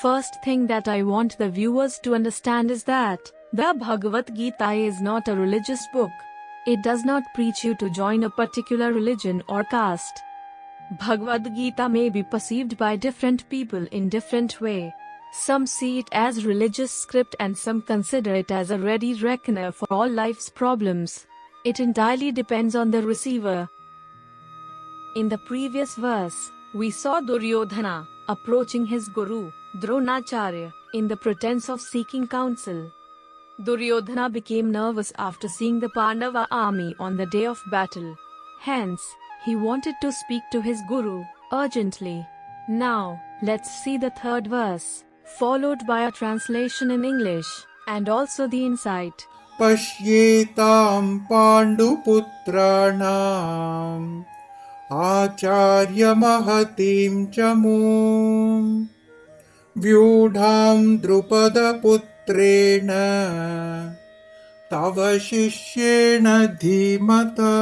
First thing that I want the viewers to understand is that the Bhagavad Gita is not a religious book. It does not preach you to join a particular religion or caste. Bhagavad Gita may be perceived by different people in different way. Some see it as religious script and some consider it as a ready reckoner for all life's problems. It entirely depends on the receiver. In the previous verse, we saw Duryodhana approaching his guru, Dronacharya, in the pretense of seeking counsel. Duryodhana became nervous after seeing the Pandava army on the day of battle. Hence, he wanted to speak to his guru urgently. Now, let's see the third verse, followed by a translation in English and also the insight. पश्येतां पाण्डुपुत्राणाम् आचार्यमहतीं च मूम् व्यूढां द्रुपदपुत्रेण तव शिष्येण धीमता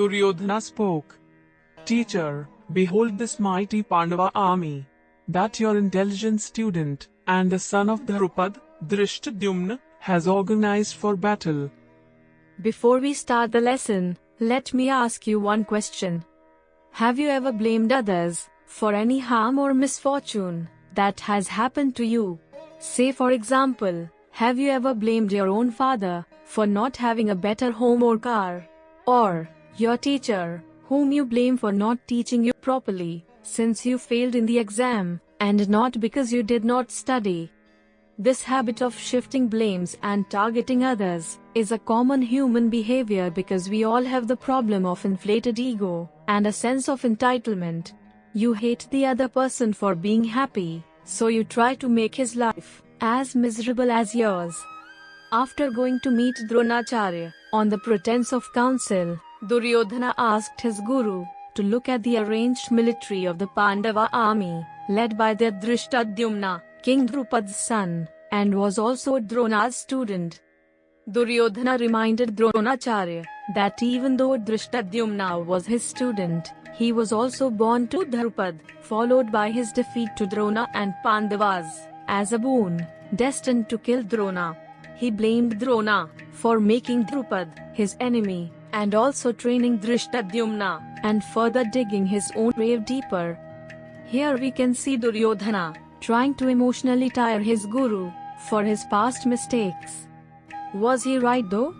Duryodhana spoke. Teacher, behold this mighty Pandava army, that your intelligent student, and the son of Dhrupad, Drishtadyumna, has organized for battle. Before we start the lesson, let me ask you one question. Have you ever blamed others for any harm or misfortune that has happened to you? Say, for example, have you ever blamed your own father for not having a better home or car? Or your teacher, whom you blame for not teaching you properly, since you failed in the exam, and not because you did not study? This habit of shifting blames and targeting others is a common human behavior because we all have the problem of inflated ego and a sense of entitlement. You hate the other person for being happy, so you try to make his life as miserable as yours. After going to meet Dronacharya on the pretense of counsel, Duryodhana asked his guru to look at the arranged military of the Pandava army, led by their Drishtadyumna, King Drupad's son, and was also Drona's student. Duryodhana reminded Dronacharya that even though Drishtadyumna was his student, he was also born to Dhrupad, followed by his defeat to Drona and Pandavas, as a boon, destined to kill Drona. He blamed Drona for making Drupad his enemy, and also training Drishtadyumna, and further digging his own grave deeper. Here we can see Duryodhana trying to emotionally tire his guru for his past mistakes. Was he right though?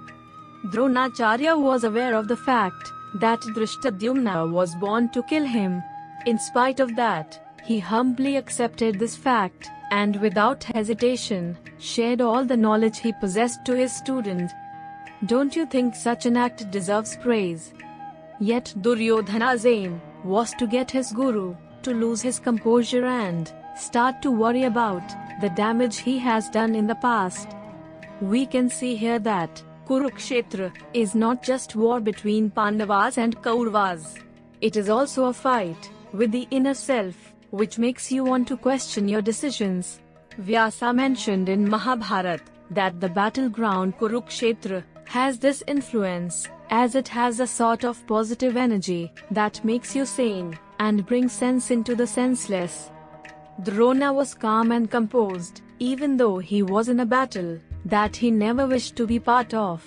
Dronacharya was aware of the fact that Drishtadyumna was born to kill him. In spite of that, he humbly accepted this fact and without hesitation shared all the knowledge he possessed to his student. Don't you think such an act deserves praise? Yet Duryodhana's aim was to get his guru to lose his composure and start to worry about the damage he has done in the past. We can see here that Kurukshetra is not just war between Pandavas and Kauravas. It is also a fight with the inner self, which makes you want to question your decisions. Vyasa mentioned in Mahabharata that the battleground Kurukshetra has this influence, as it has a sort of positive energy that makes you sane and bring sense into the senseless. Drona was calm and composed, even though he was in a battle that he never wished to be part of.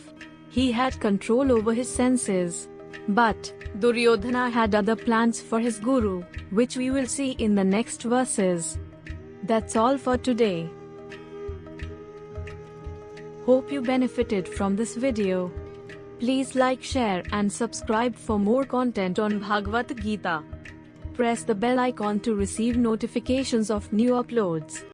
He had control over his senses. But Duryodhana had other plans for his guru, which we will see in the next verses. That's all for today. Hope you benefited from this video. Please like, share and subscribe for more content on Bhagavad Gita. Press the bell icon to receive notifications of new uploads.